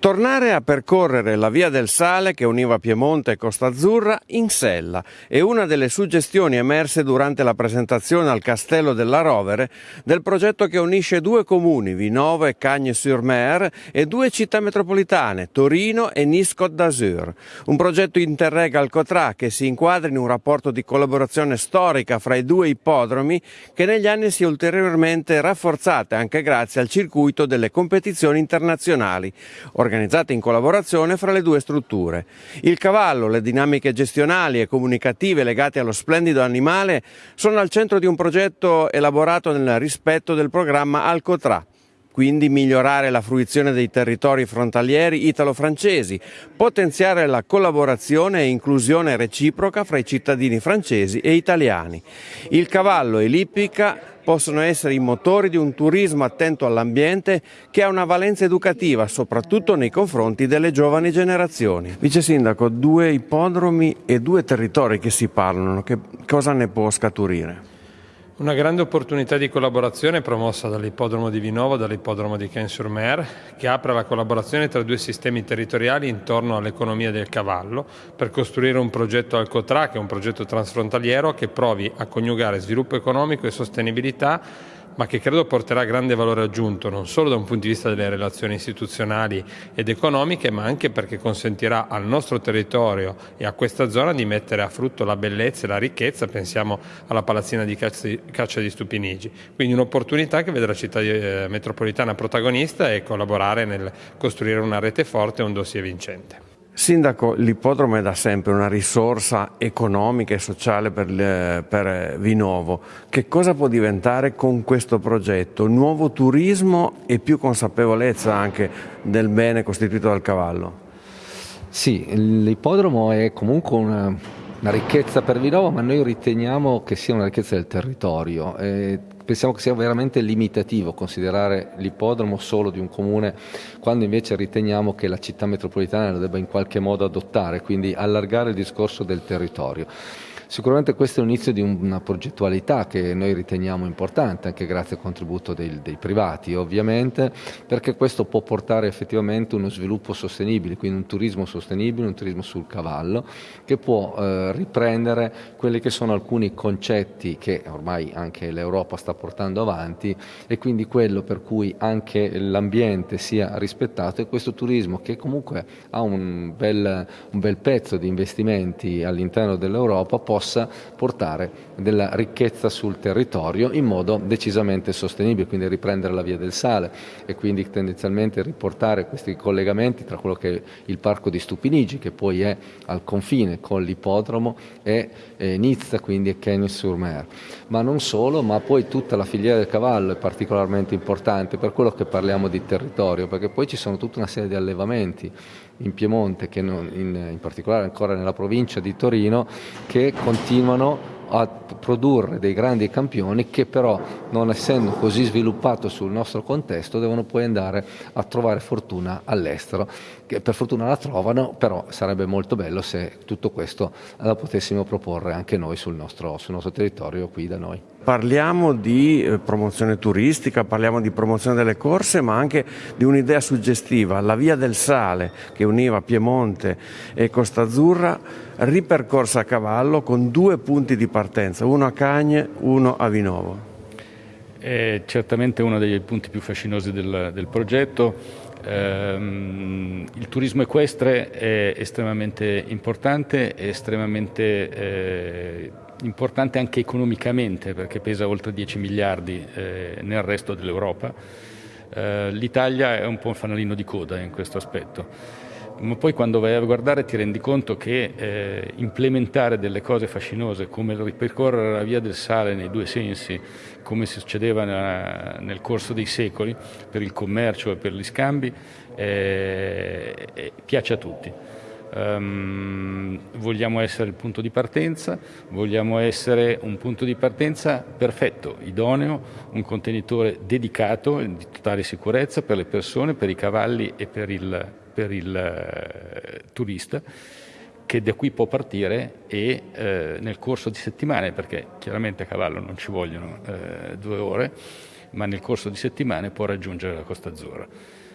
Tornare a percorrere la via del sale che univa Piemonte e Costa Azzurra in sella è una delle suggestioni emerse durante la presentazione al Castello della Rovere del progetto che unisce due comuni, Vinovo e Cagnes-sur-Mer, e due città metropolitane, Torino e Nice-Côte d'Azur. Un progetto interreg Alcotrà che si inquadra in un rapporto di collaborazione storica fra i due ippodromi che negli anni si è ulteriormente rafforzata anche grazie al circuito delle competizioni internazionali organizzate in collaborazione fra le due strutture. Il cavallo, le dinamiche gestionali e comunicative legate allo splendido animale sono al centro di un progetto elaborato nel rispetto del programma Alcotrà, quindi migliorare la fruizione dei territori frontalieri italo-francesi, potenziare la collaborazione e inclusione reciproca fra i cittadini francesi e italiani. Il cavallo e l'ippica possono essere i motori di un turismo attento all'ambiente che ha una valenza educativa soprattutto nei confronti delle giovani generazioni. Vice Sindaco, due ipodromi e due territori che si parlano, che cosa ne può scaturire? Una grande opportunità di collaborazione promossa dall'ippodromo di Vinovo e dall'ippodromo di Caen-sur-Mer che apre la collaborazione tra due sistemi territoriali intorno all'economia del cavallo per costruire un progetto Alcotra che è un progetto transfrontaliero che provi a coniugare sviluppo economico e sostenibilità ma che credo porterà grande valore aggiunto non solo da un punto di vista delle relazioni istituzionali ed economiche, ma anche perché consentirà al nostro territorio e a questa zona di mettere a frutto la bellezza e la ricchezza, pensiamo alla palazzina di caccia di Stupinigi. Quindi un'opportunità che vede la città eh, metropolitana protagonista e collaborare nel costruire una rete forte e un dossier vincente. Sindaco, l'ippodromo è da sempre una risorsa economica e sociale per, per, Vinovo. Che cosa può diventare con questo progetto? Nuovo turismo e più consapevolezza anche del bene costituito dal cavallo? Sì, l'ippodromo è comunque una, una ricchezza per Vinovo, ma noi riteniamo che sia una ricchezza del territorio. E pensiamo che sia veramente limitativo considerare l'ippodromo solo di un comune, quando invece riteniamo che la città metropolitana lo debba in qualche modo adottare, quindi allargare il discorso del territorio. Sicuramente questo è l'inizio di una progettualità che noi riteniamo importante, anche grazie al contributo dei, dei, privati ovviamente, perché questo può portare effettivamente uno sviluppo sostenibile, quindi un turismo sostenibile, un turismo sul cavallo, che può eh, riprendere quelli che sono alcuni concetti che ormai anche l'Europa sta portando avanti e quindi quello per cui anche l'ambiente sia rispettato e questo turismo che comunque ha un bel, un bel pezzo di investimenti all'interno dell'Europa possa portare della ricchezza sul territorio in modo decisamente sostenibile, quindi riprendere la via del sale e quindi tendenzialmente riportare questi collegamenti tra quello che è il parco di Stupinigi, che poi è al confine con l'ippodromo, e eh, Nizza, quindi Cagnes-sur-Mer. Ma non solo, ma poi tutta la filiera del cavallo è particolarmente importante per quello che parliamo di territorio, perché poi ci sono tutta una serie di allevamenti in Piemonte, che non, in, in particolare ancora nella provincia di Torino, che continuano a produrre dei grandi campioni che però non essendo così sviluppato sul nostro contesto devono poi andare a trovare fortuna all'estero che per fortuna la trovano però sarebbe molto bello se tutto questo la potessimo proporre anche noi sul nostro, sul nostro territorio qui da noi. Parliamo di eh, promozione turistica, parliamo di promozione delle corse ma anche di un'idea suggestiva, la via del sale che univa Piemonte e Costa Azzurra ripercorsa a cavallo con due punti di partenza, uno a Cagne, uno a Vinovo. È certamente uno dei punti più fascinosi del, del progetto. Eh, il turismo equestre è estremamente importante, è estremamente eh, importante anche economicamente perché pesa oltre 10 miliardi eh, nel resto dell'Europa. Eh, L'Italia è un po' un fanalino di coda in questo aspetto ma poi quando vai a guardare ti rendi conto che eh, implementare delle cose fascinose come ripercorrere la via del sale nei due sensi, come succedeva nella, nel corso dei secoli per il commercio e per gli scambi, eh, eh, piace a tutti. Um, vogliamo essere il punto di partenza, vogliamo essere un punto di partenza perfetto, idoneo, un contenitore dedicato di totale sicurezza per le persone, per i cavalli e per il, per il eh, turista che da qui può partire e eh, nel corso di settimane, perché chiaramente a cavallo non ci vogliono eh, due ore, ma nel corso di settimane può raggiungere la Costa Azzurra.